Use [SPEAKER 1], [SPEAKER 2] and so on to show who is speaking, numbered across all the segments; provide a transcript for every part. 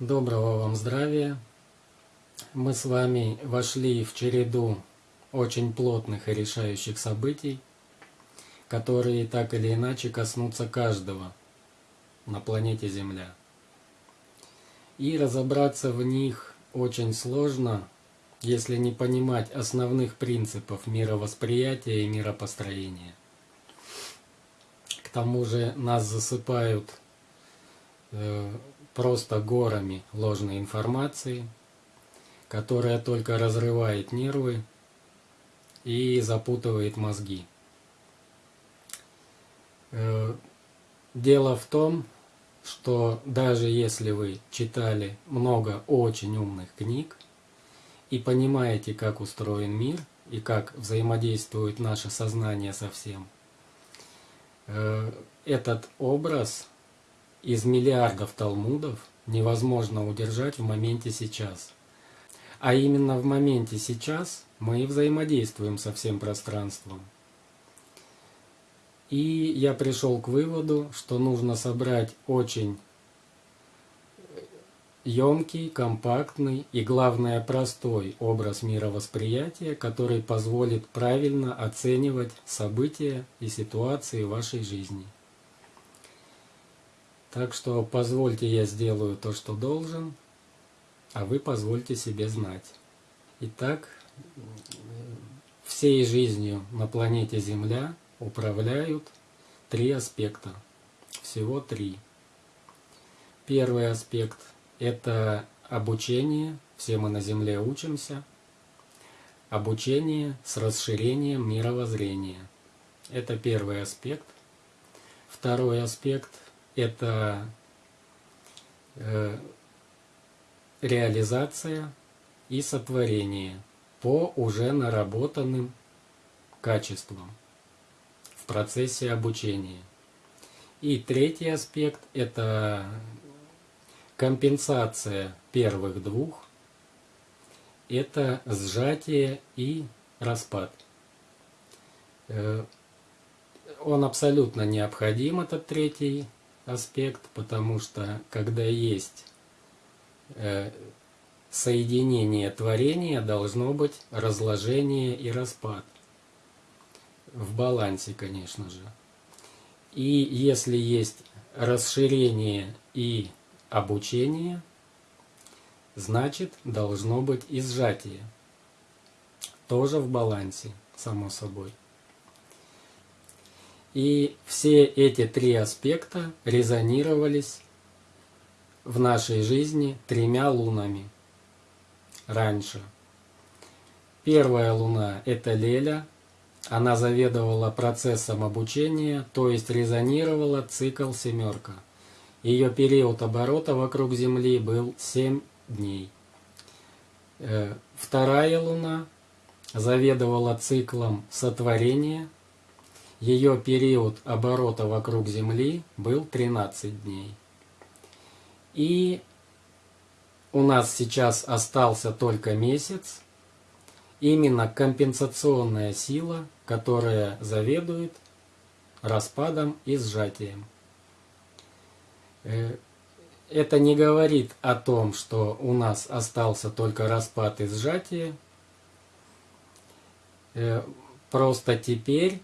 [SPEAKER 1] Доброго вам здравия! Мы с вами вошли в череду очень плотных и решающих событий, которые так или иначе коснутся каждого на планете Земля. И разобраться в них очень сложно, если не понимать основных принципов мировосприятия и миропостроения. К тому же нас засыпают э, просто горами ложной информации, которая только разрывает нервы и запутывает мозги. Э, дело в том, что даже если вы читали много очень умных книг и понимаете, как устроен мир и как взаимодействует наше сознание со всем, э, этот образ из миллиардов талмудов невозможно удержать в моменте сейчас. А именно в моменте сейчас мы взаимодействуем со всем пространством. И я пришел к выводу, что нужно собрать очень емкий, компактный и, главное, простой образ мировосприятия, который позволит правильно оценивать события и ситуации вашей жизни. Так что позвольте я сделаю то, что должен, а вы позвольте себе знать. Итак, всей жизнью на планете Земля управляют три аспекта. Всего три. Первый аспект – это обучение, все мы на Земле учимся. Обучение с расширением мировоззрения. Это первый аспект. Второй аспект – это э, реализация и сотворение по уже наработанным качествам в процессе обучения. И третий аспект – это компенсация первых двух, это сжатие и распад. Э, он абсолютно необходим, этот третий аспект, потому что когда есть э, соединение творения, должно быть разложение и распад. В балансе, конечно же. И если есть расширение и обучение, значит должно быть и сжатие. Тоже в балансе, само собой. И все эти три аспекта резонировались в нашей жизни тремя лунами раньше. Первая луна – это Леля. Она заведовала процессом обучения, то есть резонировала цикл семерка. Ее период оборота вокруг Земли был 7 дней. Э, вторая луна заведовала циклом сотворения – ее период оборота вокруг Земли был 13 дней. И у нас сейчас остался только месяц. Именно компенсационная сила, которая заведует распадом и сжатием. Э, это не говорит о том, что у нас остался только распад и сжатие. Э, просто теперь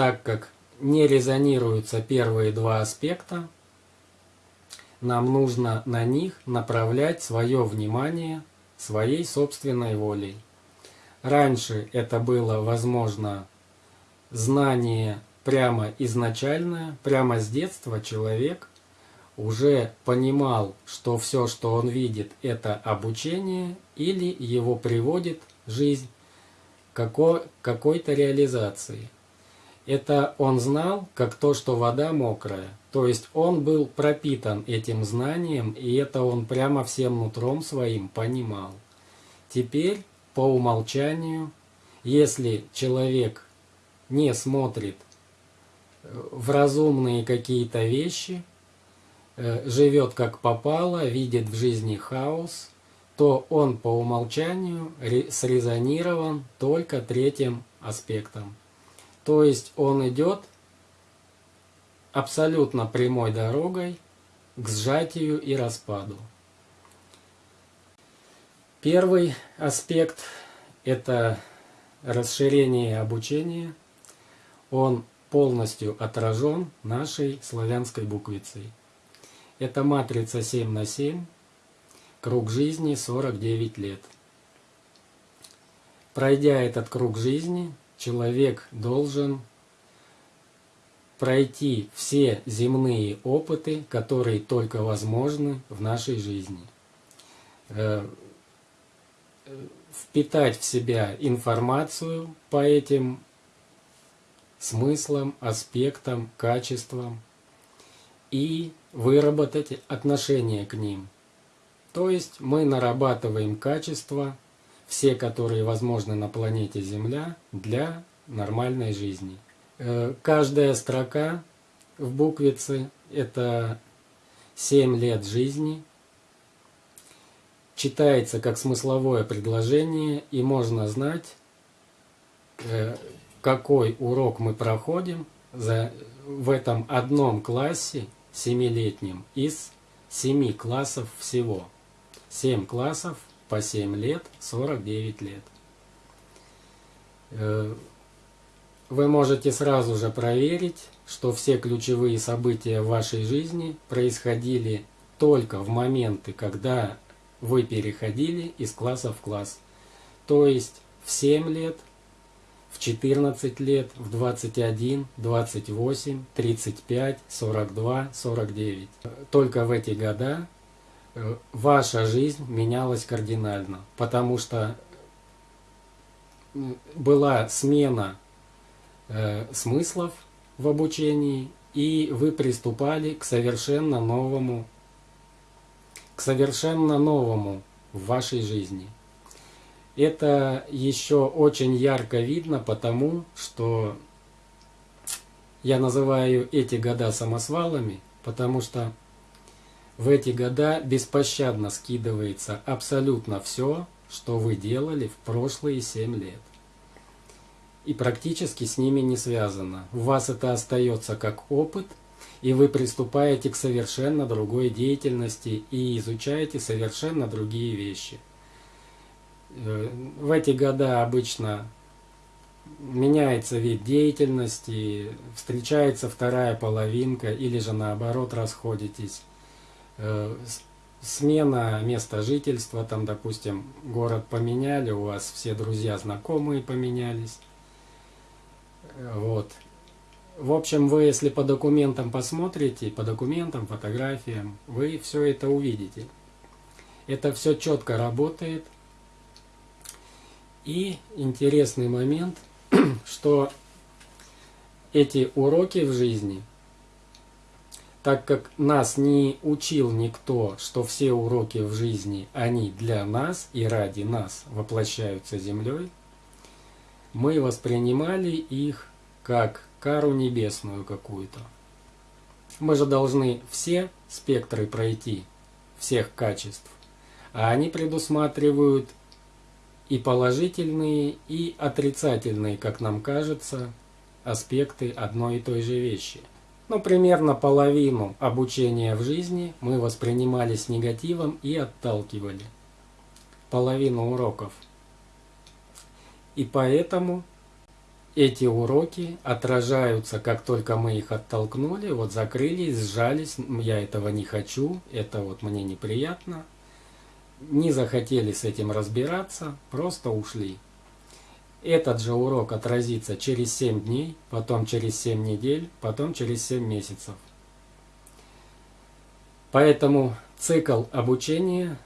[SPEAKER 1] так как не резонируются первые два аспекта, нам нужно на них направлять свое внимание своей собственной волей. Раньше это было возможно знание прямо изначальное, прямо с детства человек уже понимал, что все, что он видит, это обучение или его приводит жизнь к какой-то реализации это он знал, как то, что вода мокрая. То есть он был пропитан этим знанием, и это он прямо всем нутром своим понимал. Теперь, по умолчанию, если человек не смотрит э, в разумные какие-то вещи, э, живет как попало, видит в жизни хаос, то он по умолчанию срезонирован только третьим аспектом. То есть он идет абсолютно прямой дорогой к сжатию и распаду. Первый аспект – это расширение обучения. Он полностью отражен нашей славянской буквицей. Это матрица 7 на 7, круг жизни 49 лет. Пройдя этот круг жизни, человек должен пройти все земные опыты, которые только возможны в нашей жизни. Э, впитать в себя информацию по этим смыслам, аспектам, качествам и выработать отношение к ним. То есть мы нарабатываем качества, все, которые возможны на планете Земля, для нормальной жизни. Э, каждая строка в буквице – это 7 лет жизни. Читается как смысловое предложение, и можно знать, э, какой урок мы проходим в этом одном классе семилетнем из семи классов всего. 7 классов по 7 лет, 49 лет. Э, вы можете сразу же проверить, что все ключевые события в вашей жизни происходили только в моменты, когда вы переходили из класса в класс. То есть в 7 лет, в 14 лет, в 21, 28, 35, 42, 49. Только в эти года ваша жизнь менялась кардинально, потому что была смена э, смыслов в обучении, и вы приступали к совершенно новому, к совершенно новому в вашей жизни. Это еще очень ярко видно, потому что я называю эти года самосвалами, потому что в эти года беспощадно скидывается абсолютно все, что вы делали в прошлые 7 лет и практически с ними не связано. У вас это остается как опыт, и вы приступаете к совершенно другой деятельности и изучаете совершенно другие вещи. Э, в эти года обычно меняется вид деятельности, встречается вторая половинка или же наоборот расходитесь. Э, смена места жительства, там, допустим, город поменяли, у вас все друзья, знакомые поменялись. Вот. В общем, вы, если по документам посмотрите, по документам, фотографиям, вы все это увидите. Это все четко работает. И интересный момент, что эти уроки в жизни, так как нас не учил никто, что все уроки в жизни, они для нас и ради нас воплощаются землей, мы воспринимали их как кару небесную какую-то. Мы же должны все спектры пройти, всех качеств, а они предусматривают и положительные, и отрицательные, как нам кажется, аспекты одной и той же вещи. Ну, примерно половину обучения в жизни мы воспринимали с негативом и отталкивали. Половину уроков – и поэтому эти уроки отражаются, как только мы их оттолкнули, вот закрылись, сжались, я этого не хочу, это вот мне неприятно. Не захотели с этим разбираться, просто ушли. Этот же урок отразится через 7 дней, потом через 7 недель, потом через 7 месяцев. Поэтому цикл обучения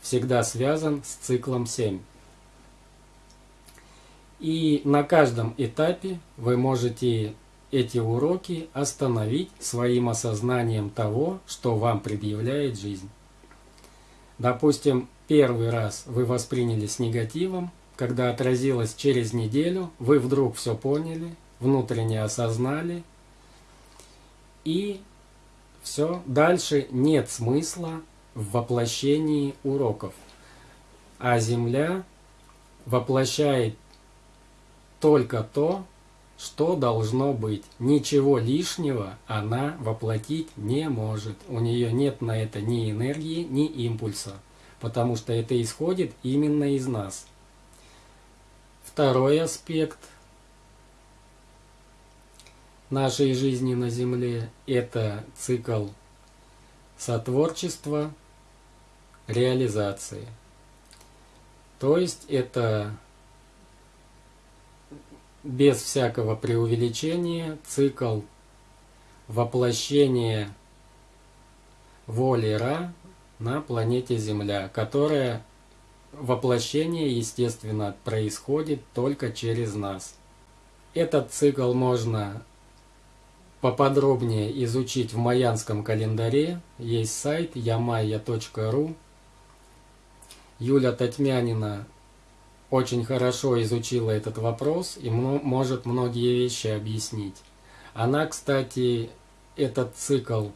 [SPEAKER 1] всегда связан с циклом 7. И на каждом этапе вы можете эти уроки остановить своим осознанием того, что вам предъявляет жизнь. Допустим, первый раз вы восприняли с негативом, когда отразилось через неделю, вы вдруг все поняли, внутренне осознали, и все, дальше нет смысла в воплощении уроков. А Земля воплощает только то, что должно быть. Ничего лишнего она воплотить не может. У нее нет на это ни энергии, ни импульса. потому что это исходит именно из нас. Второй аспект нашей жизни на Земле – это цикл сотворчества, реализации. То есть это без всякого преувеличения цикл воплощения воли Ра на планете Земля, которая воплощение, естественно, происходит только через нас. Этот цикл можно поподробнее изучить в майянском календаре. Есть сайт yamaya.ru. Юля Татьмянина очень хорошо изучила этот вопрос и может многие вещи объяснить. Она, кстати, этот цикл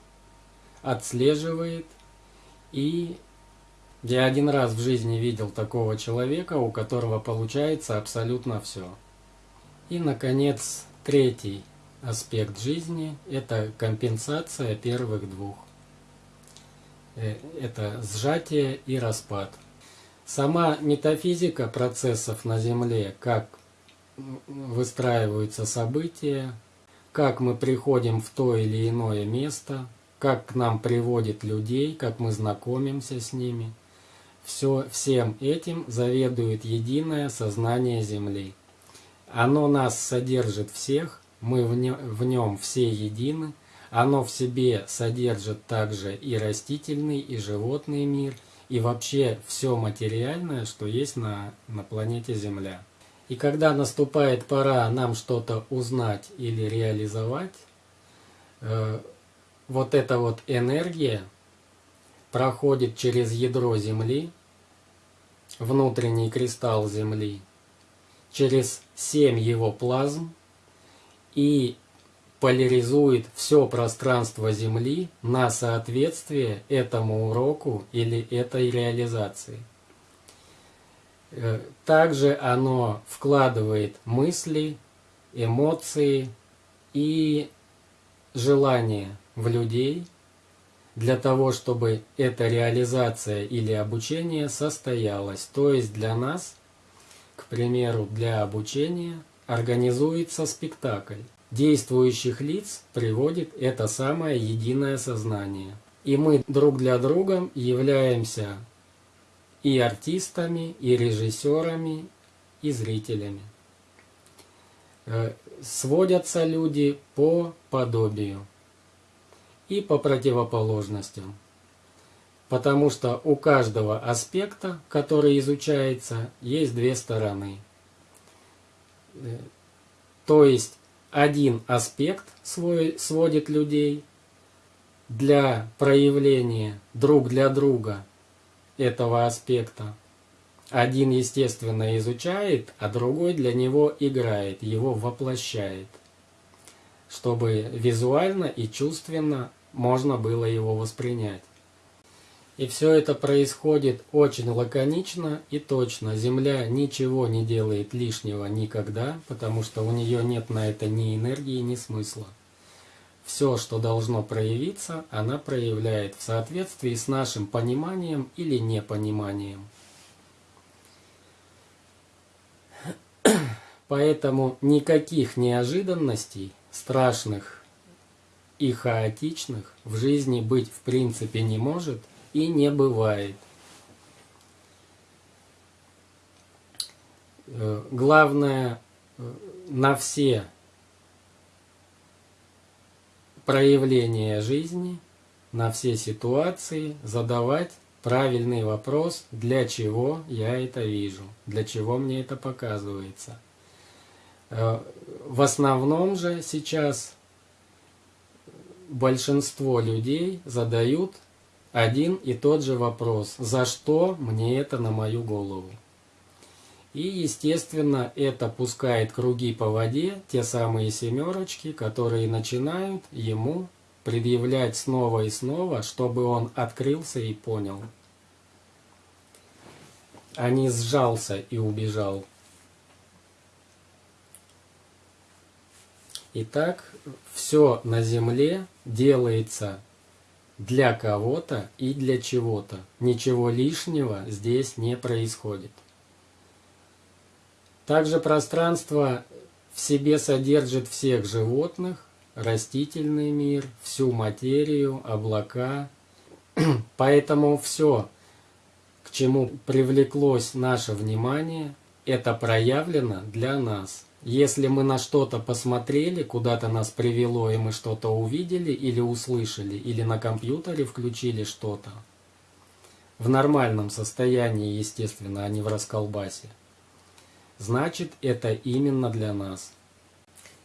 [SPEAKER 1] отслеживает и я один раз в жизни видел такого человека, у которого получается абсолютно все. И, наконец, третий аспект жизни – это компенсация первых двух. Э, это сжатие и распад. Сама метафизика процессов на Земле, как выстраиваются события, как мы приходим в то или иное место, как к нам приводит людей, как мы знакомимся с ними – все, всем этим заведует единое сознание Земли. Оно нас содержит всех, мы в, не, в нем все едины, оно в себе содержит также и растительный, и животный мир, и вообще все материальное, что есть на, на планете Земля. И когда наступает пора нам что-то узнать или реализовать, э, вот эта вот энергия проходит через ядро Земли, внутренний кристалл Земли, через семь его плазм и поляризует все пространство Земли на соответствие этому уроку или этой реализации. Э, также оно вкладывает мысли, эмоции и желания в людей – для того, чтобы эта реализация или обучение состоялось. То есть для нас, к примеру, для обучения организуется спектакль. Действующих лиц приводит это самое единое сознание. И мы друг для друга являемся и артистами, и режиссерами, и зрителями. Э, сводятся люди по подобию и по противоположностям. Потому что у каждого аспекта, который изучается, есть две стороны. Э, то есть один аспект свой, сводит людей для проявления друг для друга этого аспекта. Один, естественно, изучает, а другой для него играет, его воплощает, чтобы визуально и чувственно можно было его воспринять. И все это происходит очень лаконично и точно. Земля ничего не делает лишнего никогда, потому что у нее нет на это ни энергии, ни смысла. Все, что должно проявиться, она проявляет в соответствии с нашим пониманием или непониманием. Поэтому никаких неожиданностей, страшных и хаотичных в жизни быть в принципе не может и не бывает. Э, главное э, на все проявления жизни, на все ситуации задавать правильный вопрос, для чего я это вижу, для чего мне это показывается. Э, в основном же сейчас большинство людей задают один и тот же вопрос. За что мне это на мою голову? И, естественно, это пускает круги по воде, те самые семерочки, которые начинают ему предъявлять снова и снова, чтобы он открылся и понял. А не сжался и убежал. Итак, все на Земле делается для кого-то и для чего-то. Ничего лишнего здесь не происходит. Также пространство в себе содержит всех животных, растительный мир, всю материю, облака. Поэтому все, к чему привлеклось наше внимание, это проявлено для нас. Если мы на что-то посмотрели, куда-то нас привело, и мы что-то увидели или услышали, или на компьютере включили что-то, в нормальном состоянии, естественно, а не в расколбасе, значит это именно для нас.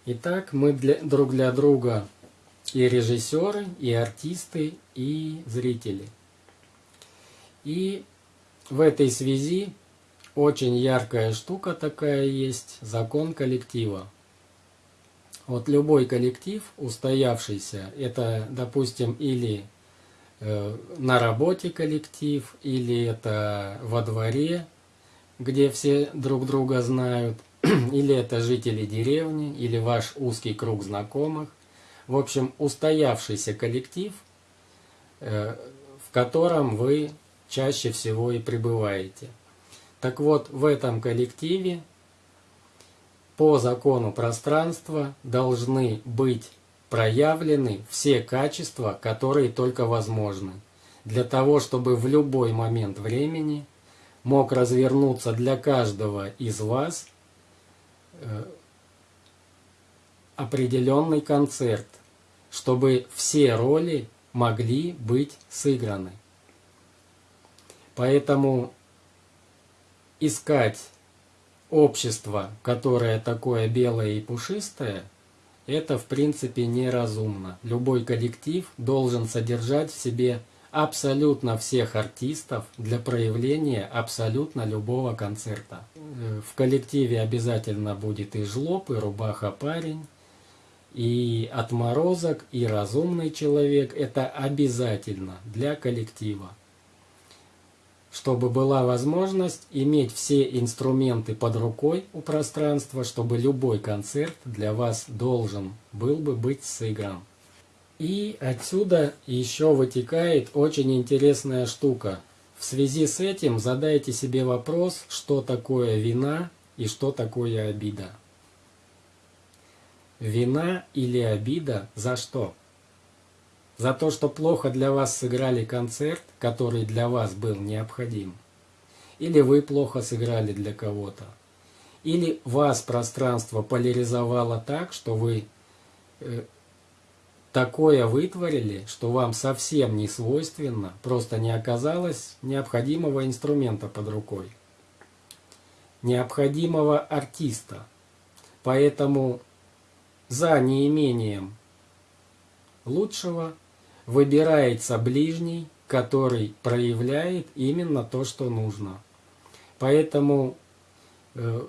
[SPEAKER 1] Итак, мы для, друг для друга и режиссеры, и артисты, и зрители. И в этой связи очень яркая штука такая есть, закон коллектива. Вот любой коллектив, устоявшийся, это, допустим, или э, на работе коллектив, или это во дворе, где все друг друга знают, или это жители деревни, или ваш узкий круг знакомых. В общем, устоявшийся коллектив, э, в котором вы чаще всего и пребываете – так вот, в этом коллективе по закону пространства должны быть проявлены все качества, которые только возможны, для того, чтобы в любой момент времени мог развернуться для каждого из вас э, определенный концерт, чтобы все роли могли быть сыграны. Поэтому искать общество, которое такое белое и пушистое, это в принципе неразумно. Любой коллектив должен содержать в себе абсолютно всех артистов для проявления абсолютно любого концерта. В коллективе обязательно будет и жлоб, и рубаха-парень, и отморозок, и разумный человек. Это обязательно для коллектива чтобы была возможность иметь все инструменты под рукой у пространства, чтобы любой концерт для вас должен был бы быть сыгран. И отсюда еще вытекает очень интересная штука. В связи с этим задайте себе вопрос, что такое вина и что такое обида. Вина или обида за что? За то, что плохо для вас сыграли концерт, который для вас был необходим. Или вы плохо сыграли для кого-то. Или вас пространство поляризовало так, что вы э, такое вытворили, что вам совсем не свойственно, просто не оказалось необходимого инструмента под рукой. Необходимого артиста. Поэтому за неимением лучшего выбирается ближний, который проявляет именно то, что нужно. Поэтому э,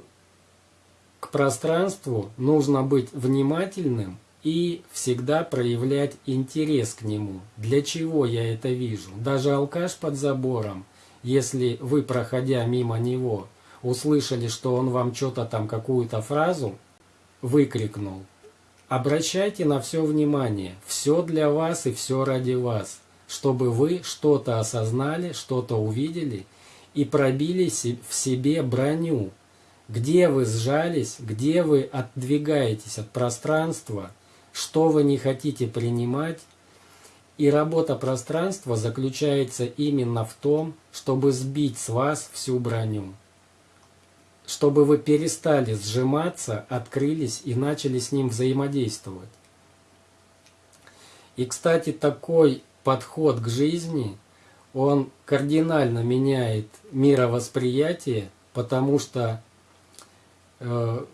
[SPEAKER 1] к пространству нужно быть внимательным и всегда проявлять интерес к нему. Для чего я это вижу? Даже алкаш под забором, если вы, проходя мимо него, услышали, что он вам что-то там, какую-то фразу выкрикнул, Обращайте на все внимание, все для вас и все ради вас, чтобы вы что-то осознали, что-то увидели и пробили в себе броню, где вы сжались, где вы отдвигаетесь от пространства, что вы не хотите принимать. И работа пространства заключается именно в том, чтобы сбить с вас всю броню чтобы вы перестали сжиматься, открылись и начали с ним взаимодействовать. И, кстати, такой подход к жизни, он кардинально меняет мировосприятие, потому что э,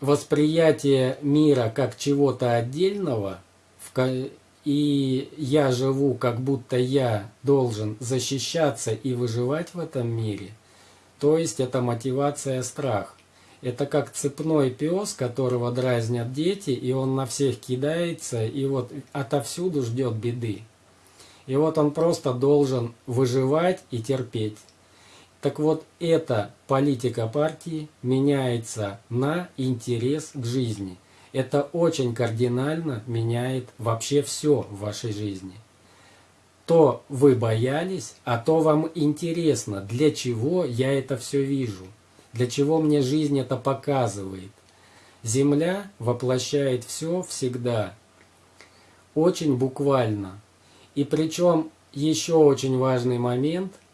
[SPEAKER 1] восприятие мира как чего-то отдельного, в, и я живу, как будто я должен защищаться и выживать в этом мире – то есть это мотивация страх. Это как цепной пес, которого дразнят дети, и он на всех кидается, и вот отовсюду ждет беды. И вот он просто должен выживать и терпеть. Так вот, эта политика партии меняется на интерес к жизни. Это очень кардинально меняет вообще все в вашей жизни. То вы боялись, а то вам интересно, для чего я это все вижу, для чего мне жизнь это показывает. Земля воплощает все всегда, очень буквально. И причем еще очень важный момент –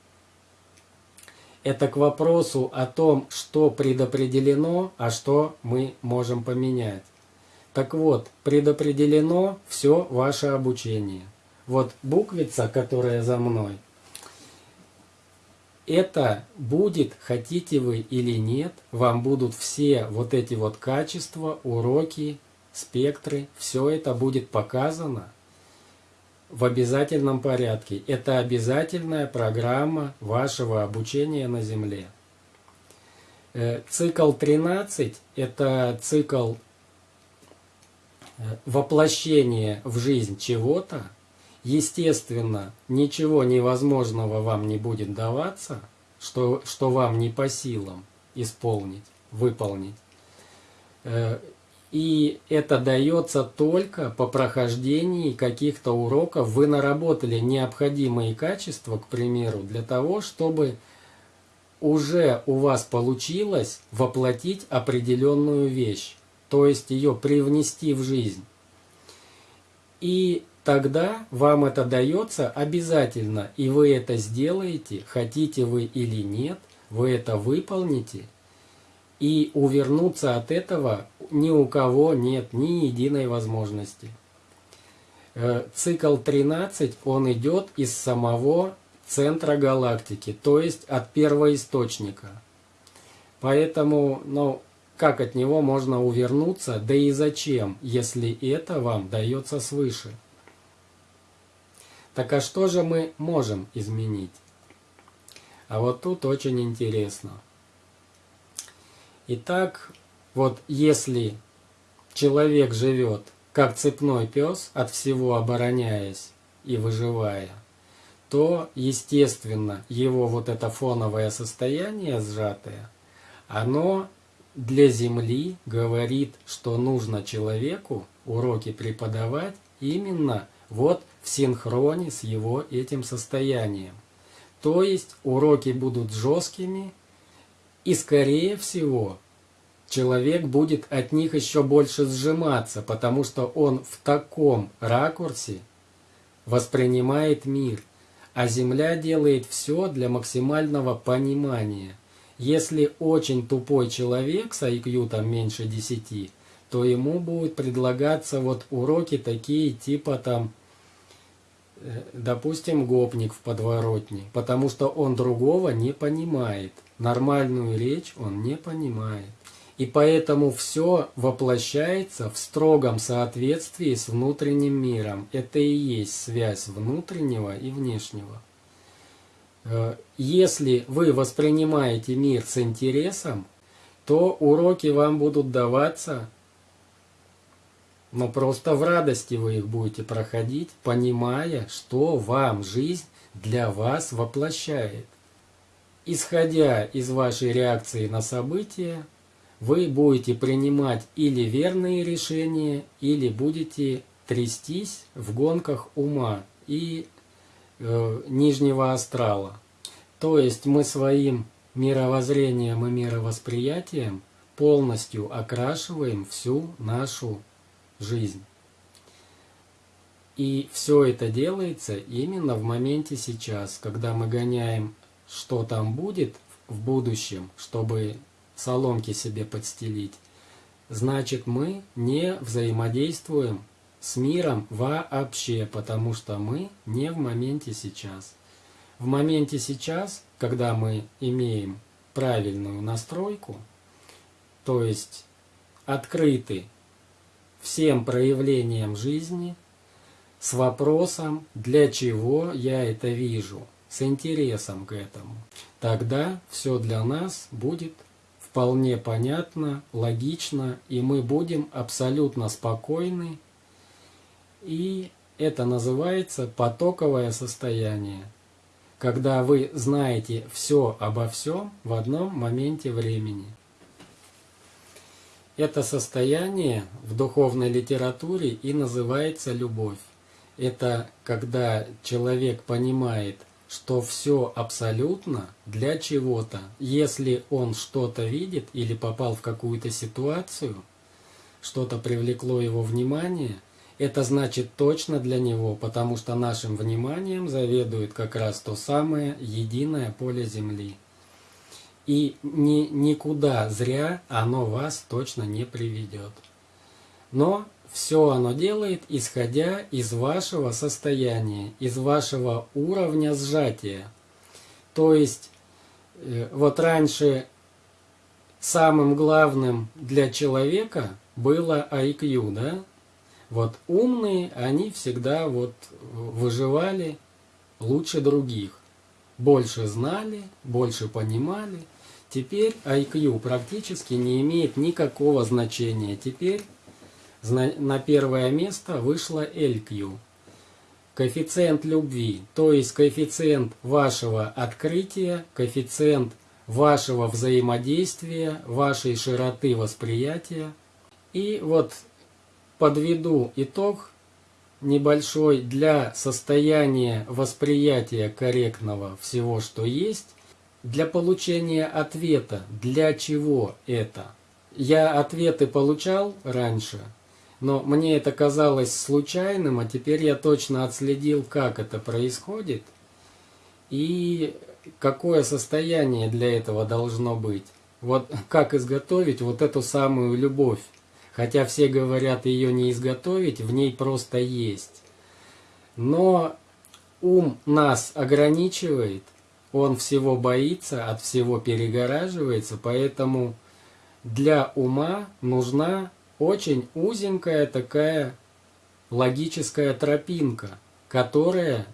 [SPEAKER 1] это к вопросу о том, что предопределено, а что мы можем поменять. Так вот, предопределено все ваше обучение. Вот буквица, которая за мной, это будет, хотите вы или нет, вам будут все вот эти вот качества, уроки, спектры, все это будет показано в обязательном порядке. Это обязательная программа вашего обучения на Земле. Э, цикл 13 – это цикл э, воплощения в жизнь чего-то. Естественно, ничего невозможного вам не будет даваться, что, что вам не по силам исполнить, выполнить. Э, и это дается только по прохождении каких-то уроков. Вы наработали необходимые качества, к примеру, для того, чтобы уже у вас получилось воплотить определенную вещь, то есть ее привнести в жизнь. И тогда вам это дается обязательно, и вы это сделаете, хотите вы или нет, вы это выполните – и увернуться от этого ни у кого нет ни единой возможности. Э, цикл 13, он идет из самого центра галактики, то есть от первоисточника. Поэтому, ну, как от него можно увернуться, да и зачем, если это вам дается свыше? Так а что же мы можем изменить? А вот тут очень интересно. Итак, вот если человек живет как цепной пес, от всего обороняясь и выживая, то, естественно, его вот это фоновое состояние сжатое, оно для Земли говорит, что нужно человеку уроки преподавать именно вот в синхроне с его этим состоянием. То есть уроки будут жесткими, и скорее всего, человек будет от них еще больше сжиматься, потому что он в таком ракурсе воспринимает мир, а Земля делает все для максимального понимания. Если очень тупой человек с IQ там меньше 10, то ему будут предлагаться вот уроки такие типа там допустим, гопник в подворотне, потому что он другого не понимает. Нормальную речь он не понимает. И поэтому все воплощается в строгом соответствии с внутренним миром. Это и есть связь внутреннего и внешнего. Э, если вы воспринимаете мир с интересом, то уроки вам будут даваться но просто в радости вы их будете проходить, понимая, что вам жизнь для вас воплощает. Исходя из вашей реакции на события, вы будете принимать или верные решения, или будете трястись в гонках ума и э, нижнего астрала. То есть мы своим мировоззрением и мировосприятием полностью окрашиваем всю нашу жизнь. И все это делается именно в моменте сейчас, когда мы гоняем, что там будет в будущем, чтобы соломки себе подстелить. Значит, мы не взаимодействуем с миром вообще, потому что мы не в моменте сейчас. В моменте сейчас, когда мы имеем правильную настройку, то есть открыты всем проявлениям жизни с вопросом, для чего я это вижу, с интересом к этому. Тогда все для нас будет вполне понятно, логично, и мы будем абсолютно спокойны. И это называется потоковое состояние, когда вы знаете все обо всем в одном моменте времени. Это состояние в духовной литературе и называется любовь. это когда человек понимает, что все абсолютно для чего-то. Если он что-то видит или попал в какую-то ситуацию, что-то привлекло его внимание, это значит точно для него, потому что нашим вниманием заведует как раз то самое единое поле Земли. И ни, никуда зря оно вас точно не приведет. Но все оно делает, исходя из вашего состояния, из вашего уровня сжатия. То есть, э, вот раньше самым главным для человека было IQ, да? Вот умные, они всегда вот выживали лучше других. Больше знали, больше понимали. Теперь IQ практически не имеет никакого значения. Теперь на первое место вышла LQ. Коэффициент любви, то есть коэффициент вашего открытия, коэффициент вашего взаимодействия, вашей широты восприятия. И вот подведу итог небольшой для состояния восприятия корректного всего, что есть, для получения ответа, для чего это. Я ответы получал раньше, но мне это казалось случайным, а теперь я точно отследил, как это происходит и какое состояние для этого должно быть. Вот как изготовить вот эту самую любовь. Хотя все говорят ее не изготовить, в ней просто есть. Но ум нас ограничивает, он всего боится, от всего перегораживается, поэтому для ума нужна очень узенькая такая логическая тропинка, которая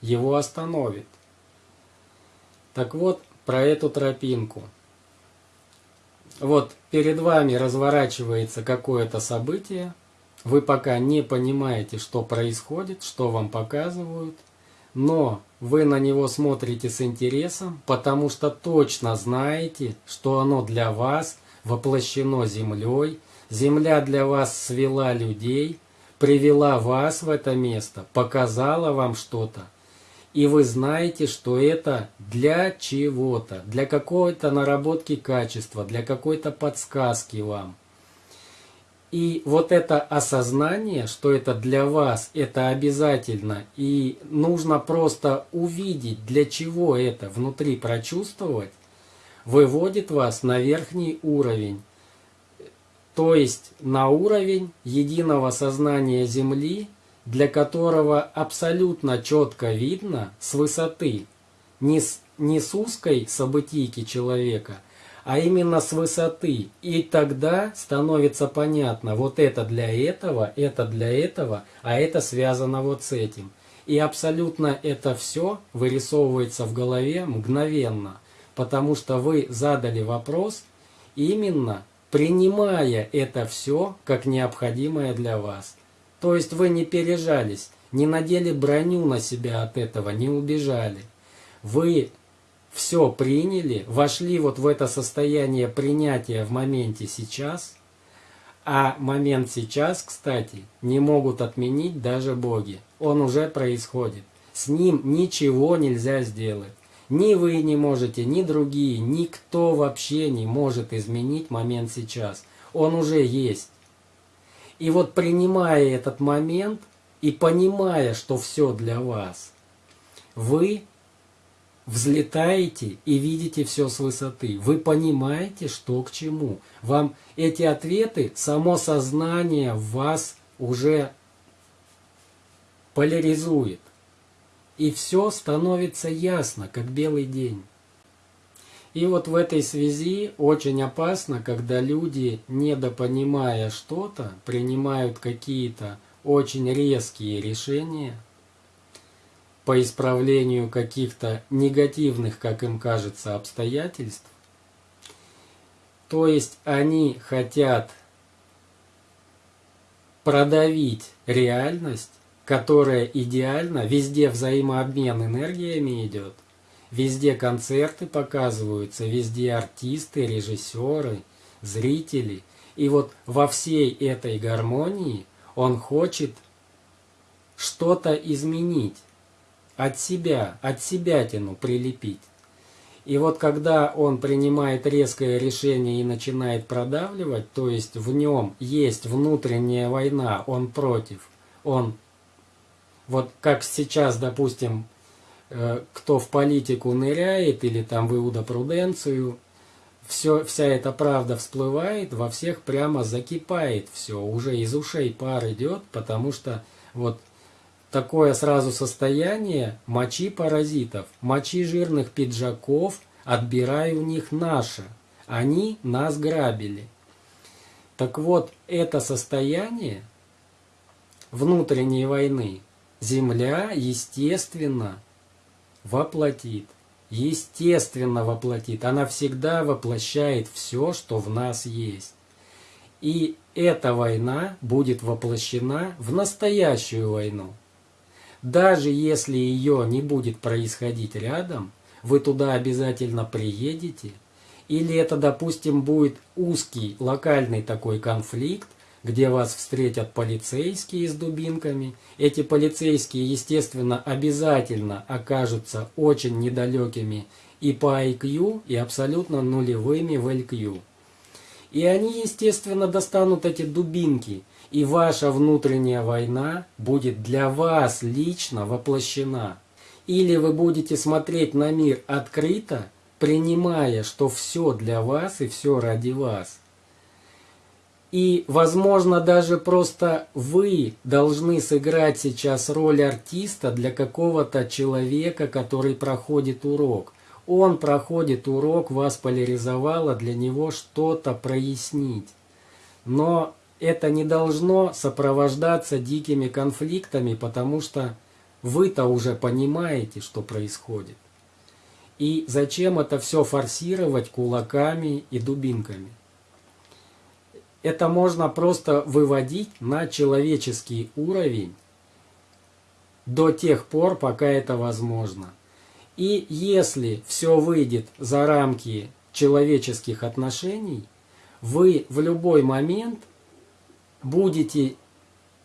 [SPEAKER 1] его остановит. Так вот, про эту тропинку. Вот перед вами разворачивается какое-то событие, вы пока не понимаете, что происходит, что вам показывают, но вы на него смотрите с интересом, потому что точно знаете, что оно для вас воплощено землей, Земля для вас свела людей, привела вас в это место, показала вам что-то. И вы знаете, что это для чего-то, для какой-то наработки качества, для какой-то подсказки вам. И вот это осознание, что это для вас, это обязательно. И нужно просто увидеть, для чего это, внутри прочувствовать, выводит вас на верхний уровень то есть на уровень единого сознания Земли, для которого абсолютно четко видно с высоты, не с, не с узкой событийки человека, а именно с высоты. И тогда становится понятно, вот это для этого, это для этого, а это связано вот с этим. И абсолютно это все вырисовывается в голове мгновенно, потому что вы задали вопрос именно принимая это все как необходимое для вас. То есть вы не пережались, не надели броню на себя от этого, не убежали. Вы все приняли, вошли вот в это состояние принятия в моменте сейчас, а момент сейчас, кстати, не могут отменить даже боги. Он уже происходит. С ним ничего нельзя сделать. Ни вы не можете, ни другие, никто вообще не может изменить момент сейчас. Он уже есть. И вот принимая этот момент и понимая, что все для вас, вы взлетаете и видите все с высоты. Вы понимаете, что к чему. Вам эти ответы, само сознание вас уже поляризует и все становится ясно, как белый день. И вот в этой связи очень опасно, когда люди, недопонимая что-то, принимают какие-то очень резкие решения по исправлению каких-то негативных, как им кажется, обстоятельств. То есть они хотят продавить реальность которая идеально, везде взаимообмен энергиями идет, везде концерты показываются, везде артисты, режиссеры, зрители. И вот во всей этой гармонии он хочет что-то изменить, от себя, от себя тяну прилепить. И вот когда он принимает резкое решение и начинает продавливать, то есть в нем есть внутренняя война, он против, он, вот как сейчас, допустим, э, кто в политику ныряет или там в иудопруденцию, все, вся эта правда всплывает, во всех прямо закипает все, уже из ушей пар идет, потому что вот такое сразу состояние мочи паразитов, мочи жирных пиджаков, отбирай у них наше. Они нас грабили. Так вот, это состояние внутренней войны Земля, естественно, воплотит. Естественно воплотит. Она всегда воплощает все, что в нас есть. И эта война будет воплощена в настоящую войну. Даже если ее не будет происходить рядом, вы туда обязательно приедете, или это, допустим, будет узкий локальный такой конфликт, где вас встретят полицейские с дубинками. Эти полицейские, естественно, обязательно окажутся очень недалекими и по IQ, и абсолютно нулевыми в LQ. И они, естественно, достанут эти дубинки – и ваша внутренняя война будет для вас лично воплощена. Или вы будете смотреть на мир открыто, принимая, что все для вас и все ради вас. И, возможно, даже просто вы должны сыграть сейчас роль артиста для какого-то человека, который проходит урок. Он проходит урок, вас поляризовало, для него что-то прояснить. Но это не должно сопровождаться дикими конфликтами, потому что вы-то уже понимаете, что происходит. И зачем это все форсировать кулаками и дубинками? Это можно просто выводить на человеческий уровень до тех пор, пока это возможно. И если все выйдет за рамки человеческих отношений, вы в любой момент – будете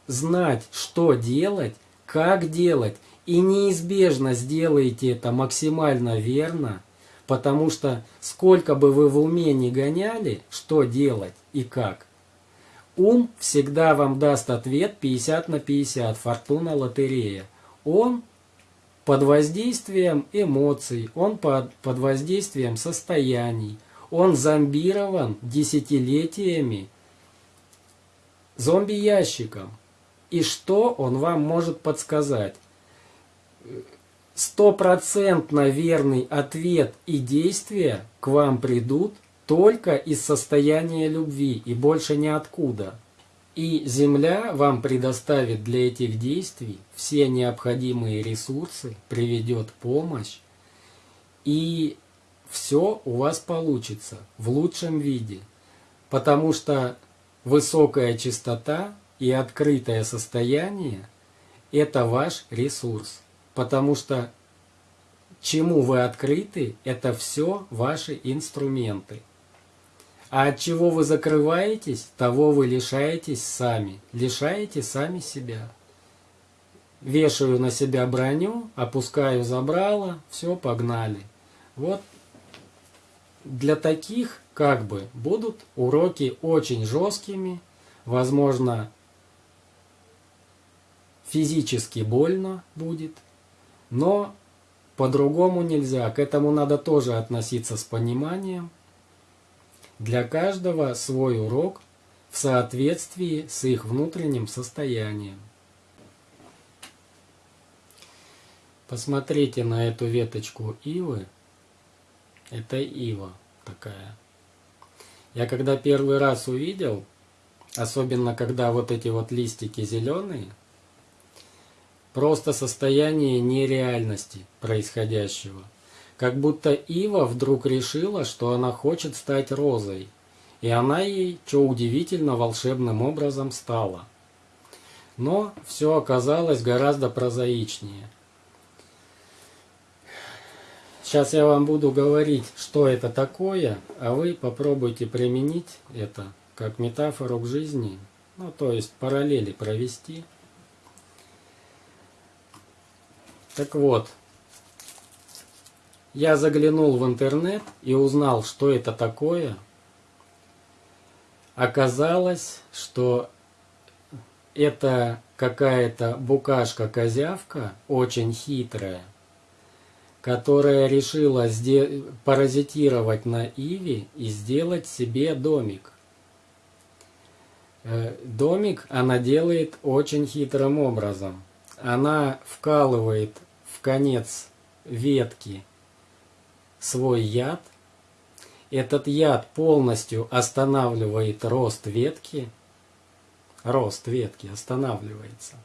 [SPEAKER 1] знать, что делать, как делать, и неизбежно сделаете это максимально верно, потому что сколько бы вы в уме не гоняли, что делать и как, ум всегда вам даст ответ 50 на 50, фортуна лотерея. Он под воздействием эмоций, он под, под воздействием состояний, он зомбирован десятилетиями зомби-ящиком. И что он вам может подсказать? Стопроцентно верный ответ и действия к вам придут только из состояния любви и больше ниоткуда. И Земля вам предоставит для этих действий все необходимые ресурсы, приведет помощь, и все у вас получится в лучшем виде. Потому что Высокая чистота и открытое состояние – это ваш ресурс, потому что чему вы открыты – это все ваши инструменты. А от чего вы закрываетесь, того вы лишаетесь сами, лишаете сами себя. Вешаю на себя броню, опускаю забрало, все, погнали. Вот для таких как бы будут уроки очень жесткими, возможно, физически больно будет, но по-другому нельзя. К этому надо тоже относиться с пониманием. Для каждого свой урок в соответствии с их внутренним состоянием. Посмотрите на эту веточку ивы. Это ива такая. Я когда первый раз увидел, особенно когда вот эти вот листики зеленые, просто состояние нереальности происходящего. Как будто Ива вдруг решила, что она хочет стать розой. И она ей, что удивительно, волшебным образом стала. Но все оказалось гораздо прозаичнее – Сейчас я вам буду говорить, что это такое, а вы попробуйте применить это как метафору к жизни, ну то есть параллели провести. Так вот, я заглянул в интернет и узнал, что это такое. Оказалось, что это какая-то букашка-козявка, очень хитрая, которая решила паразитировать на Иве и сделать себе домик. Э, домик она делает очень хитрым образом. Она вкалывает в конец ветки свой яд. Этот яд полностью останавливает рост ветки. Рост ветки останавливается.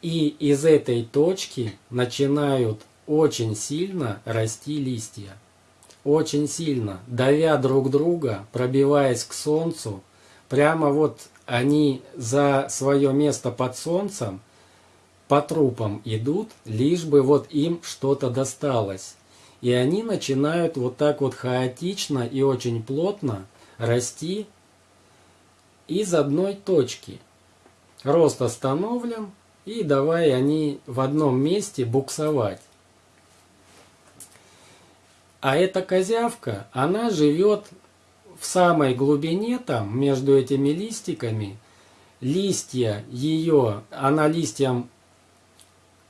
[SPEAKER 1] И из этой точки начинают очень сильно расти листья. Очень сильно, давя друг друга, пробиваясь к солнцу, прямо вот они за свое место под солнцем по трупам идут, лишь бы вот им что-то досталось. И они начинают вот так вот хаотично и очень плотно расти из одной точки. Рост остановлен, и давай они в одном месте буксовать. А эта козявка, она живет в самой глубине там, между этими листиками. Листья ее, она листьям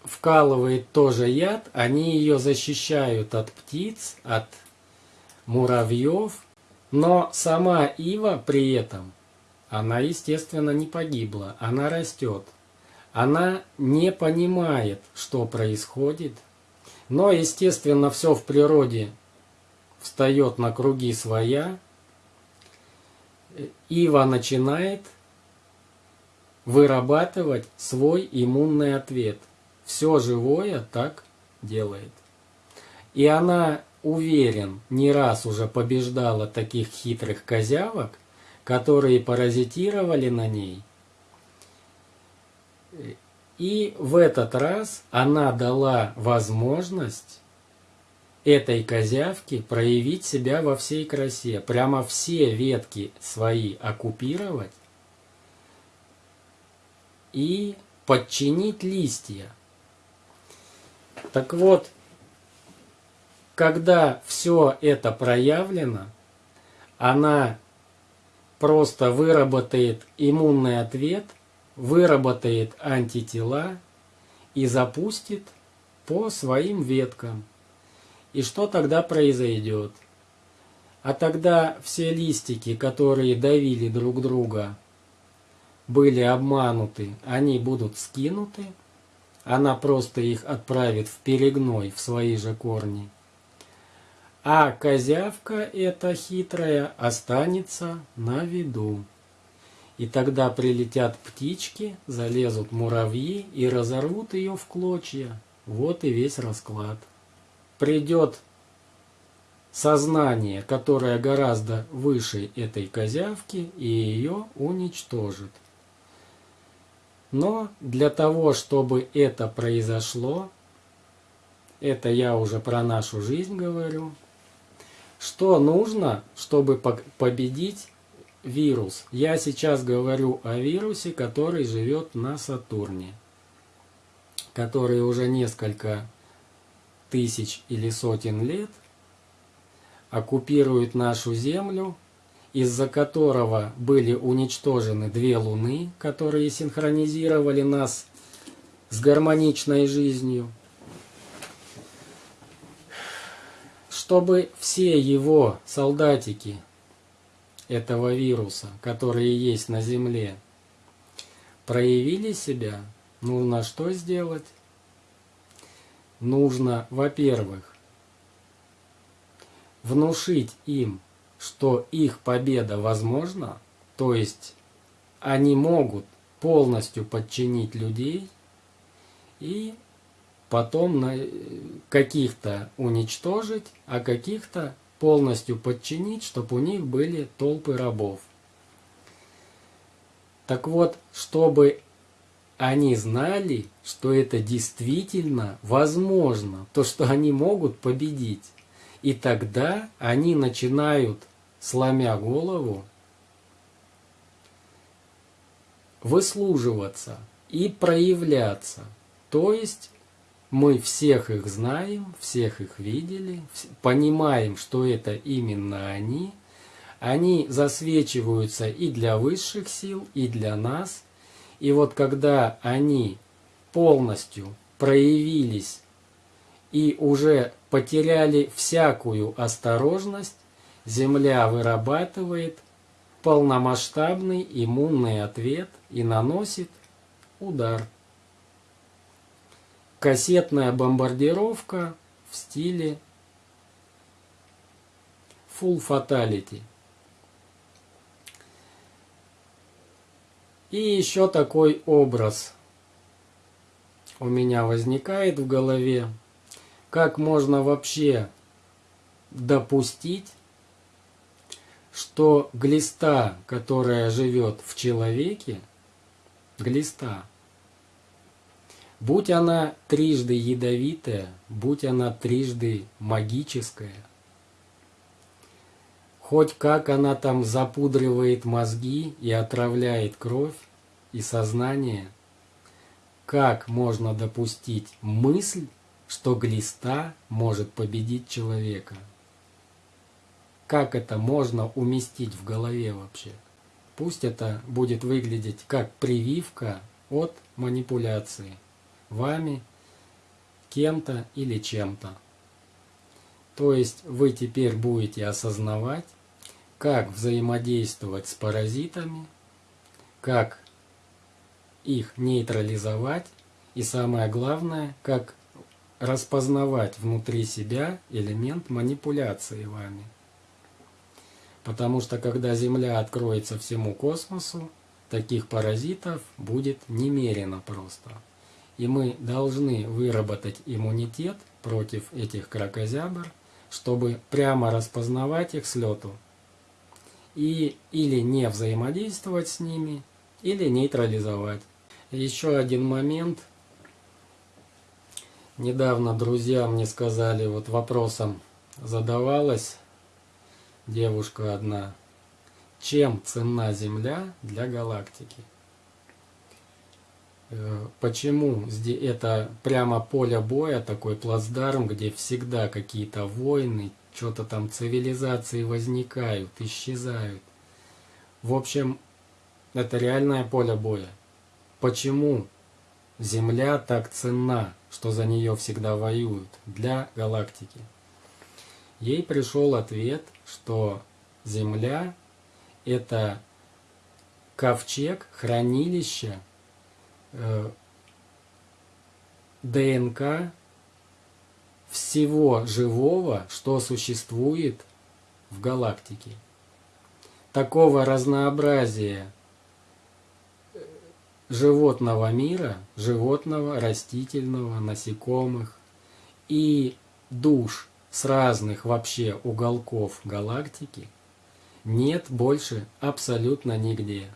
[SPEAKER 1] вкалывает тоже яд, они ее защищают от птиц, от муравьев. Но сама ива при этом, она, естественно, не погибла, она растет. Она не понимает, что происходит. Но, естественно, все в природе встает на круги своя, Ива начинает вырабатывать свой иммунный ответ. Все живое так делает. И она, уверен, не раз уже побеждала таких хитрых козявок, которые паразитировали на ней. И в этот раз она дала возможность этой козявки проявить себя во всей красе. Прямо все ветки свои оккупировать и подчинить листья. Так вот, когда все это проявлено, она просто выработает иммунный ответ, выработает антитела и запустит по своим веткам. И что тогда произойдет? А тогда все листики, которые давили друг друга, были обмануты, они будут скинуты, она просто их отправит в перегной, в свои же корни. А козявка эта хитрая останется на виду. И тогда прилетят птички, залезут муравьи и разорвут ее в клочья. Вот и весь расклад придет сознание, которое гораздо выше этой козявки, и ее уничтожит. Но для того, чтобы это произошло, это я уже про нашу жизнь говорю, что нужно, чтобы победить вирус? Я сейчас говорю о вирусе, который живет на Сатурне, который уже несколько тысяч или сотен лет оккупирует нашу Землю, из-за которого были уничтожены две Луны, которые синхронизировали нас с гармоничной жизнью, чтобы все его солдатики этого вируса, которые есть на Земле, проявили себя, нужно что сделать? Нужно, во-первых, внушить им, что их победа возможна, то есть они могут полностью подчинить людей и потом на каких-то уничтожить, а каких-то полностью подчинить, чтобы у них были толпы рабов. Так вот, чтобы они знали, что это действительно возможно, то, что они могут победить. И тогда они начинают, сломя голову, выслуживаться и проявляться. То есть мы всех их знаем, всех их видели, понимаем, что это именно они. Они засвечиваются и для высших сил, и для нас. И вот когда они полностью проявились и уже потеряли всякую осторожность, Земля вырабатывает полномасштабный иммунный ответ и наносит удар. Кассетная бомбардировка в стиле Full Fatality. И еще такой образ у меня возникает в голове. Как можно вообще допустить, что глиста, которая живет в человеке, глиста, будь она трижды ядовитая, будь она трижды магическая, хоть как она там запудривает мозги и отравляет кровь и сознание, как можно допустить мысль, что глиста может победить человека – как это можно уместить в голове вообще. Пусть это будет выглядеть как прививка от манипуляции вами, кем-то или чем-то. То есть вы теперь будете осознавать, как взаимодействовать с паразитами, как их нейтрализовать и самое главное, как распознавать внутри себя элемент манипуляции вами. Потому что когда Земля откроется всему космосу, таких паразитов будет немерено просто. И мы должны выработать иммунитет против этих кракозябр, чтобы прямо распознавать их с лету. И или не взаимодействовать с ними, или нейтрализовать. Еще один момент. Недавно друзья мне сказали, вот вопросом задавалась девушка одна. Чем ценна Земля для галактики? Э, почему это прямо поле боя, такой плацдарм, где всегда какие-то войны, что-то там цивилизации возникают, исчезают. В общем, это реальное поле боя. Почему Земля так ценна, что за нее всегда воюют для галактики? Ей пришел ответ, что Земля – это ковчег, хранилище э, ДНК всего живого, что существует в галактике. Такого разнообразия э, животного мира, животного, растительного, насекомых и душ с разных вообще уголков галактики нет больше абсолютно нигде.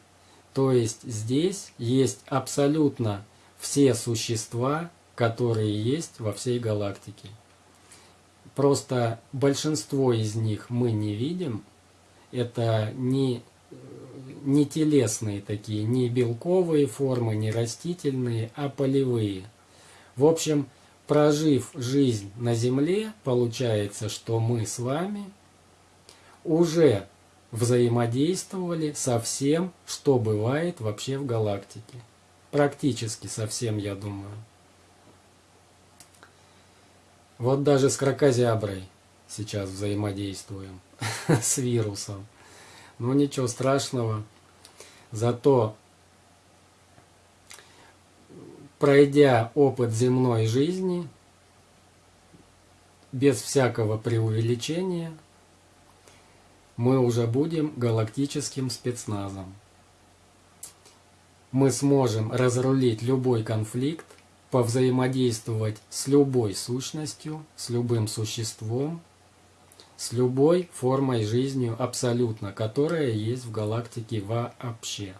[SPEAKER 1] То есть здесь есть абсолютно все существа, которые есть во всей галактике. Просто большинство из них мы не видим. Это не, не телесные такие, не белковые формы, не растительные, а полевые. В общем, прожив жизнь на Земле, получается, что мы с вами уже взаимодействовали со всем, что бывает вообще в галактике. Практически со всем, я думаю. Вот даже с крокозяброй сейчас взаимодействуем, с вирусом. Ну ничего страшного. Зато пройдя опыт земной жизни, без всякого преувеличения, мы уже будем галактическим спецназом. Мы сможем разрулить любой конфликт, повзаимодействовать с любой сущностью, с любым существом, с любой формой жизни абсолютно, которая есть в галактике вообще.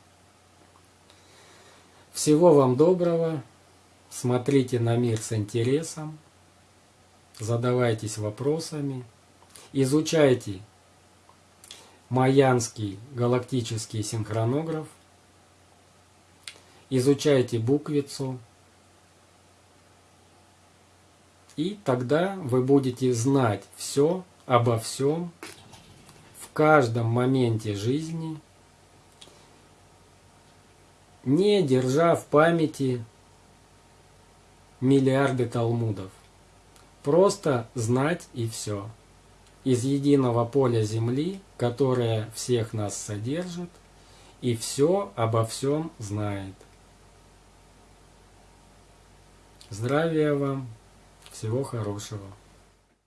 [SPEAKER 1] Всего вам доброго. Смотрите на мир с интересом. Задавайтесь вопросами. Изучайте Майянский галактический синхронограф. Изучайте буквицу. И тогда вы будете знать все обо всем в каждом моменте жизни, не держа в памяти миллиарды талмудов. Просто знать и все. Из единого поля Земли, которое всех нас содержит, и все обо всем знает. Здравия вам, всего хорошего.